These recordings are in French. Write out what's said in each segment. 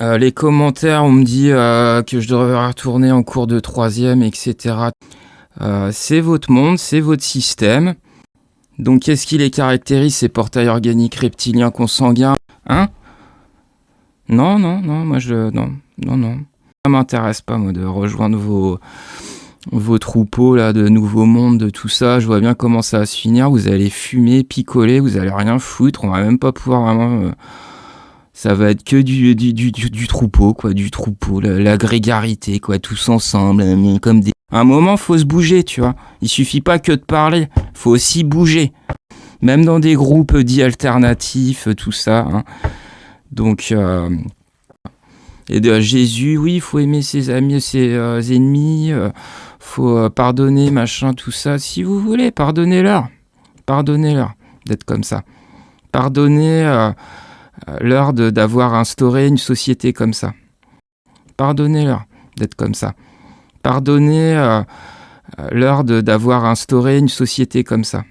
Euh, les commentaires, on me dit euh, que je devrais retourner en cours de troisième, etc. Euh, c'est votre monde, c'est votre système. Donc qu'est-ce qui les caractérise, ces portails organiques reptiliens consanguins? Hein? Non, non, non, moi je... Non, non, non. Ça m'intéresse pas, moi, de rejoindre vos, troupeaux, là, de nouveaux mondes, de tout ça. Je vois bien comment ça va se finir. Vous allez fumer, picoler, vous allez rien foutre. On va même pas pouvoir vraiment ça va être que du, du, du, troupeau, quoi, du troupeau, la, grégarité, quoi, tous ensemble, euh, comme des... À un moment, faut se bouger, tu vois. Il suffit pas que de parler, faut aussi bouger. Même dans des groupes dits alternatifs, tout ça. Hein. Donc, euh... et de Jésus, oui, il faut aimer ses amis, ses euh, ennemis, faut pardonner, machin, tout ça. Si vous voulez, pardonnez-leur. Pardonnez-leur d'être comme ça. Pardonnez euh, l'heure d'avoir instauré une société comme ça. Pardonnez-leur d'être comme ça. Pardonnez euh, euh, l'heure d'avoir instauré une société comme ça.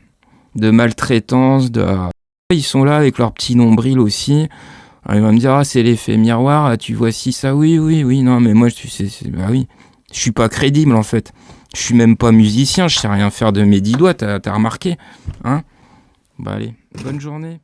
De maltraitance, de... Ils sont là avec leur petit nombril aussi. Alors, il va me dire, ah, c'est l'effet miroir, tu vois si ça, oui, oui, oui, non, mais moi, tu sais, bah oui, je suis pas crédible en fait. Je suis même pas musicien, je sais rien faire de mes dix doigts, t'as remarqué, hein Bah allez, bonne journée.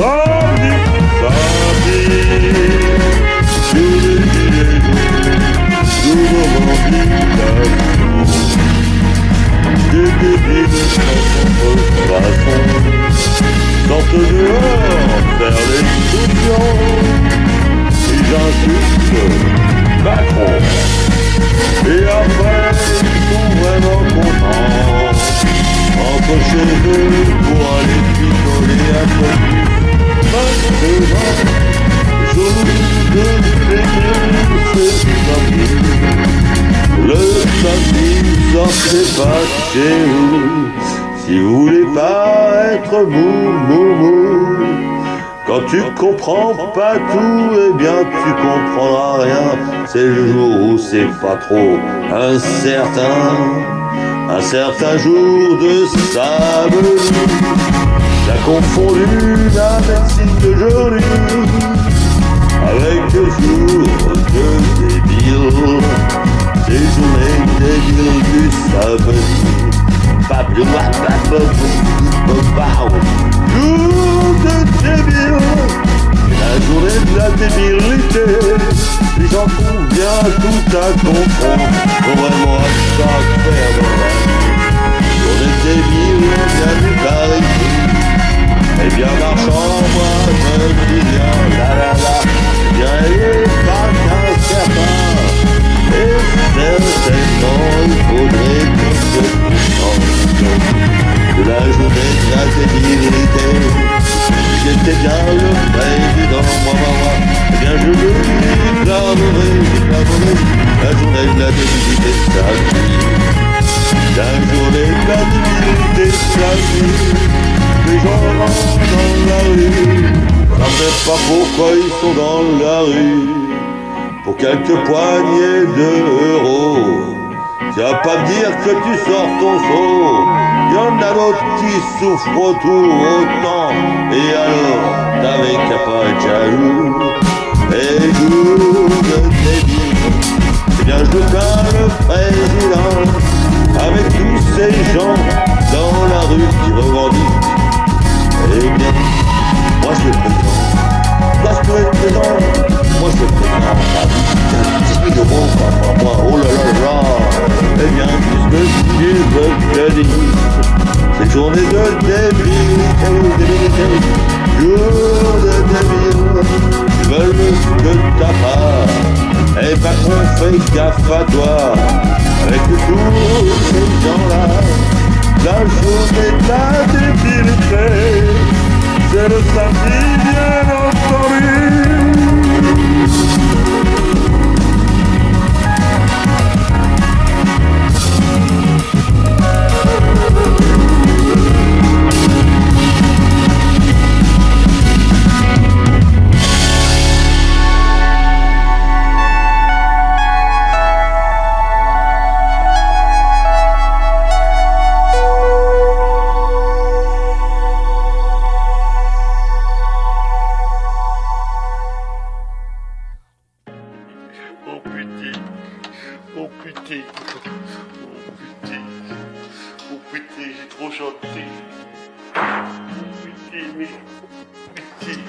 Oh. Si vous voulez pas être mou, mou, mou, quand tu comprends pas tout, eh bien tu comprendras rien. C'est le jour où c'est pas trop incertain, un certain jour de sable. T'as confondu la médecine d'aujourd'hui avec le jour de débile. Ces journées débiles du samedi Pablo Pablo Jour de débile La journée de la débilité Les gens trouvent bien tout à comprendre Faut vraiment à ça faire dans la vie Journée débile, bien du clarité Eh bien marchand, moi je dis bien la la la Bien la journée de la débilité sa vie. La journée de la débilité sa vie. Les gens rentrent dans la rue. Ça ne sait pas pourquoi ils sont dans la rue. Pour quelques poignées d'euros. Tu vas pas me dire que tu sors ton saut. Y en a d'autres qui souffrent autour autant. Et alors, t'avais qu'à pas être jaloux. Et jour de débile, eh bien je plains le président. Avec tous ces gens dans la rue qui revendiquent. Eh bien, moi je le présente. Moi je peux être présent. Moi je le présente. 18 euros par mois. Oh là là là. Eh bien, puisque tu veux que je dise, cette journée de débilité, débilité, jours de délire veulent que ta part, et pas qu'on fait gaffe à toi. Putain, oh putain, oh putain, j'ai trop chanté. Oh putain, mais putain,